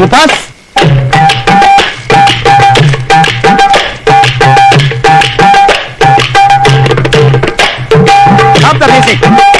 Butas! Stop the music!